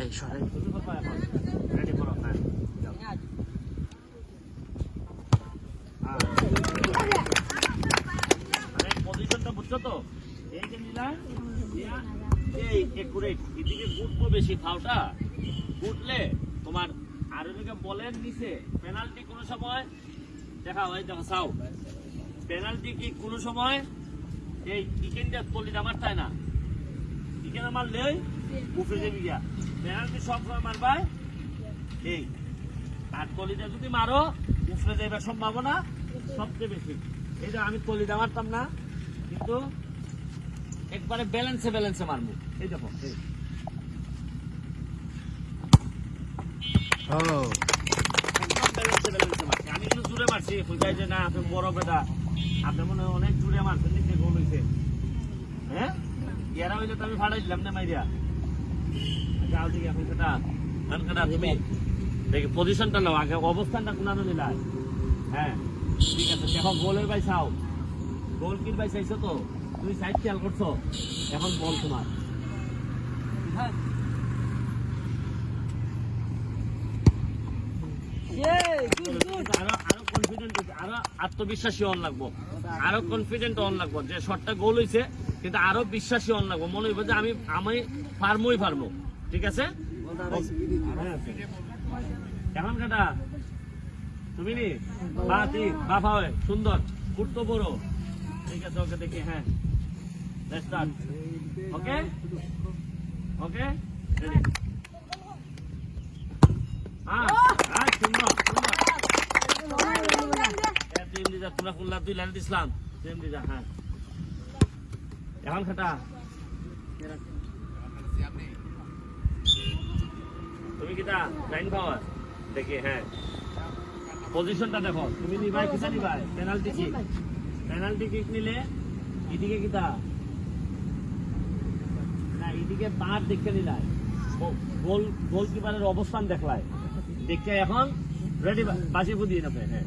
এই সরাই রেডি এদিকে গুটবো বেশি ফাউটা গুটলে তোমার আর ওদিকে বলের নিচে পেনাল্টি কোনো সময় দেখা হয় দেখো চাও পেনাল্টি কি কোনো সময়? এই চিকেনটা কলিটা মারতায় না? চিকেন উপরে গিয়া পেনাল্টি মারবাই এই আর কলিটা যদি মারো উপরে যাইবার সম্ভাবনা সবচেয়ে বেশি। এই যে আমি মারতাম না কিন্তু একবারে ব্যালেন্সে ব্যালেন্সে মারবো। এই দেখো এই। ও। একদম ব্যালেন্সে ব্যালেন্সে মারছি। আমি কিন্তু জুড়ে মারছি বুঝাই যে না আপনি বড় বেটা। আপনি মনে অনেক জুড়ে মারছেন নিচে গোল হয়েছে হ্যাঁ? এরা হইলে তো আমি ভাড়াই দিলাম না মাইরিয়া যাও দিকে এখন সেটা এখন সেটা তুমি দেখি পজিশনটা নাও আগে অবস্থানটা কোনানো নিলাই হ্যাঁ ঠিক আছে দেখো গোলের বাই চাও। গোল কির বাই চাইছো তো? তুমি সাইড খেয়াল করছ? এখন বল তোমার। হ্যাঁ কনফিডেন্ট আরও আত্মবিশ্বাসী অন লাগবো। আরও কনফিডেন্ট অন লাগবো। যে শটটা গোল হইছে, কিন্তু আরও বিশ্বাসী অন লাগবো। মনে হইব যে আমি আমি ফার্মই ফার্মো ঠিক আছে। এখন কাটা? তুমি নি বা বাফা হয় সুন্দর। কুর্তো বড় ঠিক আছে, ওকে দেখি হ্যাঁ। স্টার্ট ওকে ওকে হ্যাঁ হ্যাঁ সুন্দর সুন্দর হ্যাঁ, তুই এমনি যা, তোমরা লাইন দিছিলাম। হ্যাঁ। এখন খাটা। তুমি কিটা লাইন পাওয়ার দেখি হ্যাঁ। পজিশনটা দেখো। তুমি নিবাই কিসা নিবাই? পেনাল্টি কিক পেনাল্টি কিক নিলে এদিকে কিটা না এদিকে বার দেখে নিলাই গোল গোলকিপারের অবস্থান দেখলাই দেখে এখন রেডি বাসি বুঝিয়ে নেবে হ্যাঁ।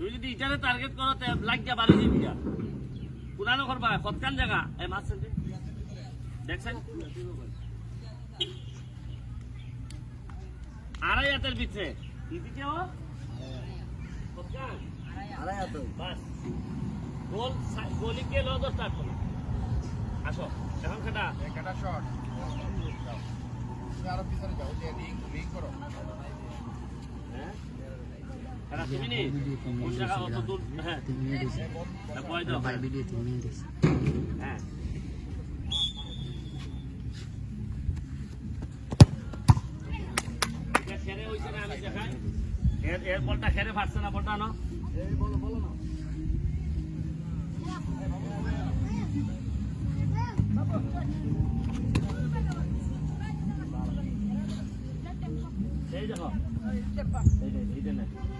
তুমি যদি ইটারে টার্গেট করো তে লাগিয়া বাড়ি দিবি যা পুরানো করবা কতকান জায়গা এই মাছ দেখছেন আড়াই হাতের ভিতরে এদিকেও কতকান বাস গোল গোলিকে লো দশ স্টার্ট করো আসো। এখন সেটা একটা শট আরও পিছনে যাও। যে রিং রিং করো এর এর বলটা খেলে ফাটছে না বলটা না এই দেখো এই যে- এইটা না এর এর মিসটা করছে কিন্তু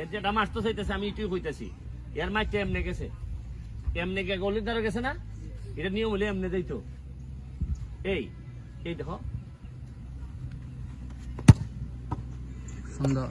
এর যেটা মারতে চাইতেছে আমি এটুই কইতেছি। এর মাইতে এমনি গেছে। এমনি গে গলির দ্বারা গেছে না? এটা নিয়ম হলে এমনি যাইতো। এই এই দেখো। সুন্দর